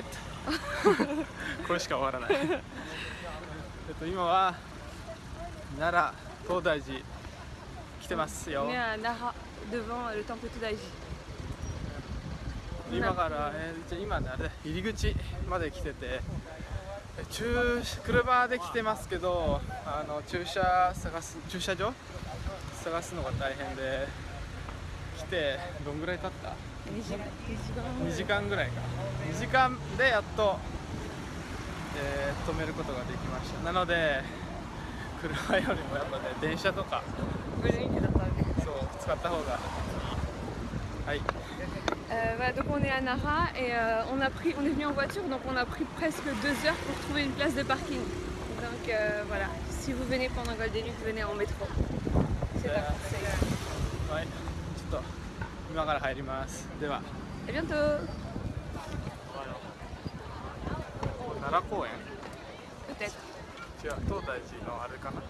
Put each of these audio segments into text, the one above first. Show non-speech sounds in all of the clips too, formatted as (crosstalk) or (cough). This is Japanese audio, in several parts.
ット (laughs) これしか終わらない。えっと今は奈良東大寺来てますよ.今から、えー、じゃあ今ねあれ入り口まで来ててえ駐車で来てますけどあの駐車探す駐車場？探すのが大変で。来てどんぐらい経った2時間ぐらいか2時間でやっと、えー止めることができましたなので車よりもやっぱね電車とかそう使った方がはい Euh, voilà, donc on est à Nara et euh, on, a pris, on est venu en voiture, donc on a pris presque deux heures pour trouver une place de parking. Donc euh, voilà, si vous venez pendant Golden Week, venez en métro. C'est pas conseillé. はいちょっと今から入りますでは À bientôt 奈良公園.違う東大寺のあれかな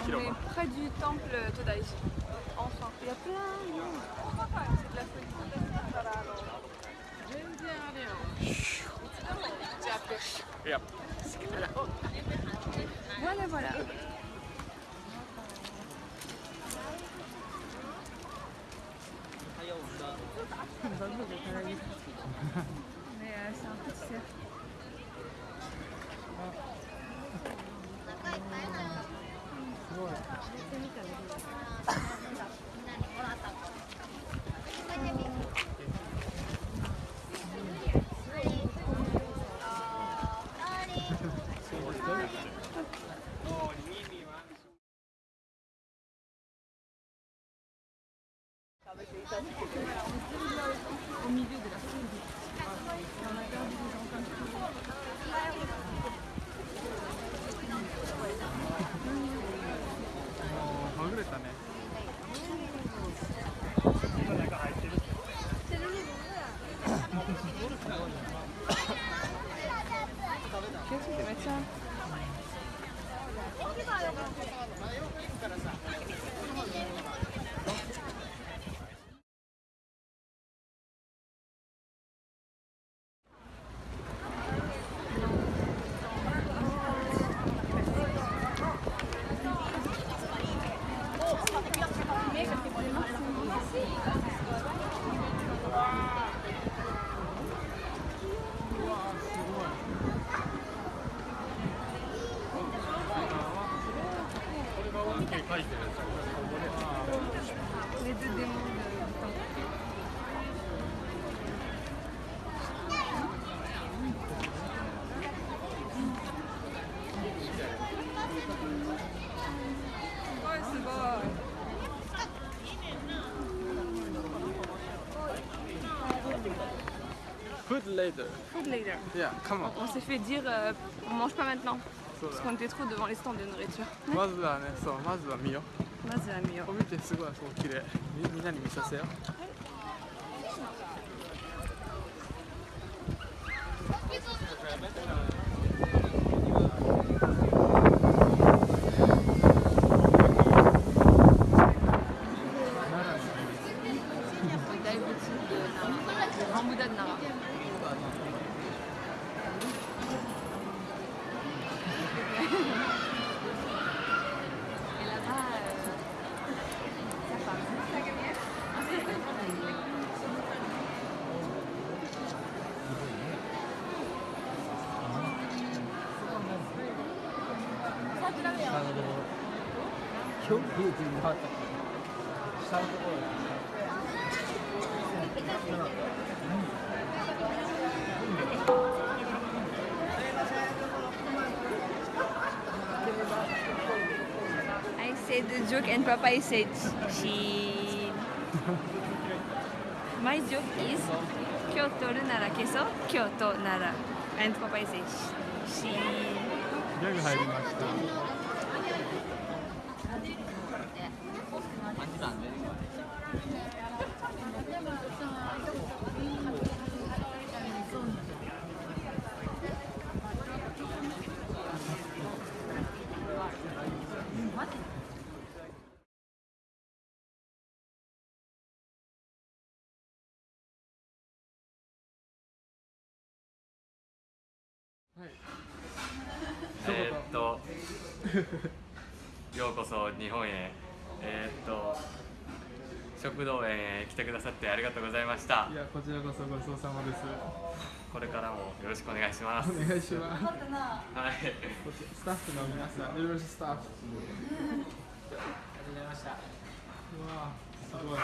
On 広 est 場 près du temple Todaiji. Enfin, il y a plein de monde. C'est de la folie. いや Voilà, voilà. Mais euh, c'est un petit cercle. Au milieu de la foule. On a perdu des gens comme ça. もうはぐれたね Qu'est-ce que Les deux démons de- du temple. Ouais, c'est bon. フードレイダー Food later. いやカモン On s'est fait dire euh, on mange pas maintenant. そう Parce だ qu'on était trop devant les stands de nourriture. まずはねそうまずは見よ Moi, c'est la meilleure. う見てすごいそう綺麗みみんなに見させよLe I said the joke and Papa said she. My joke is 今日取るなら消そう今日となら and Papa said she. ギャグ入りましたはい。(laughs) ようこそ日本へ。えーっと食道園へ来てくださってありがとうございました。いやこちらこそごちそうさまです。これからもよろしくお願いします。お願いします。はい。こちらスタッフの皆さんルールスタッフ。ありがとうございました。うわすごい